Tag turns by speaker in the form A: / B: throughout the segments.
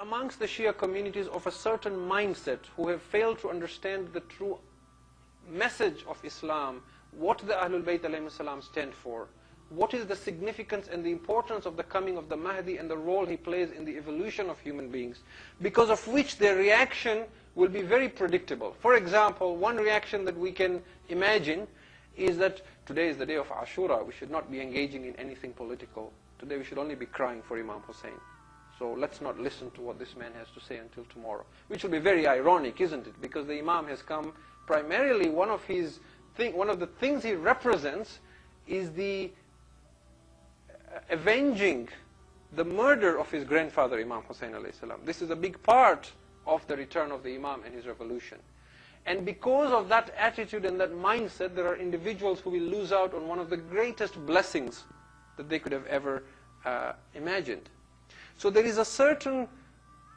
A: amongst the Shia communities of a certain mindset who have failed to understand the true message of Islam, what the Ahlul Bayt salam stand for, what is the significance and the importance of the coming of the Mahdi and the role he plays in the evolution of human beings, because of which their reaction will be very predictable. For example, one reaction that we can imagine is that today is the day of Ashura, we should not be engaging in anything political. Today we should only be crying for Imam Hussein. So let's not listen to what this man has to say until tomorrow. Which will be very ironic, isn't it? Because the Imam has come primarily, one of his thing, one of the things he represents is the avenging the murder of his grandfather, Imam Hussein salam. This is a big part of the return of the Imam and his revolution. And because of that attitude and that mindset, there are individuals who will lose out on one of the greatest blessings that they could have ever uh, imagined. So there is a certain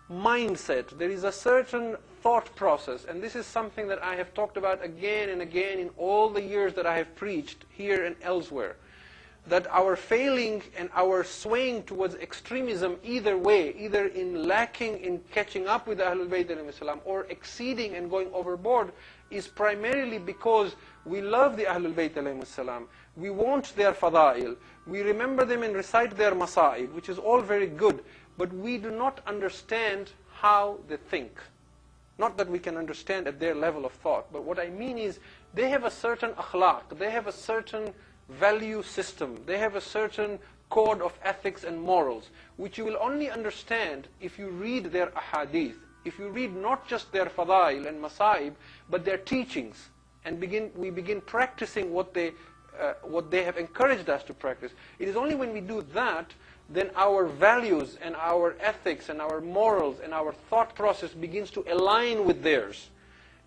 A: mindset, there is a certain thought process, and this is something that I have talked about again and again in all the years that I have preached here and elsewhere that our failing and our swaying towards extremism either way, either in lacking in catching up with Ahlul Bayt or exceeding and going overboard is primarily because we love the Ahlul Bayt. We want their fada'il. We remember them and recite their masa'ib, which is all very good, but we do not understand how they think. Not that we can understand at their level of thought, but what I mean is they have a certain akhlaq, they have a certain value system. They have a certain code of ethics and morals, which you will only understand if you read their ahadith, if you read not just their fadail and masaib, but their teachings, and begin, we begin practicing what they, uh, what they have encouraged us to practice. It is only when we do that, then our values and our ethics and our morals and our thought process begins to align with theirs.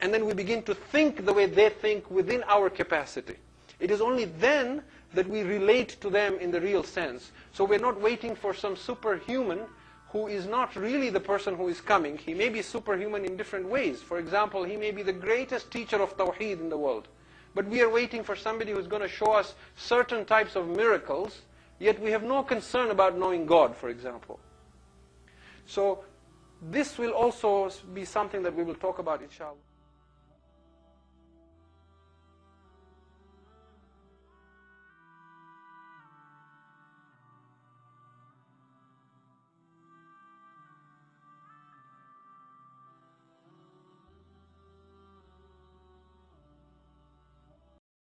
A: And then we begin to think the way they think within our capacity. It is only then that we relate to them in the real sense. So we're not waiting for some superhuman who is not really the person who is coming. He may be superhuman in different ways. For example, he may be the greatest teacher of Tawheed in the world. But we are waiting for somebody who's going to show us certain types of miracles, yet we have no concern about knowing God, for example. So this will also be something that we will talk about, inshallah.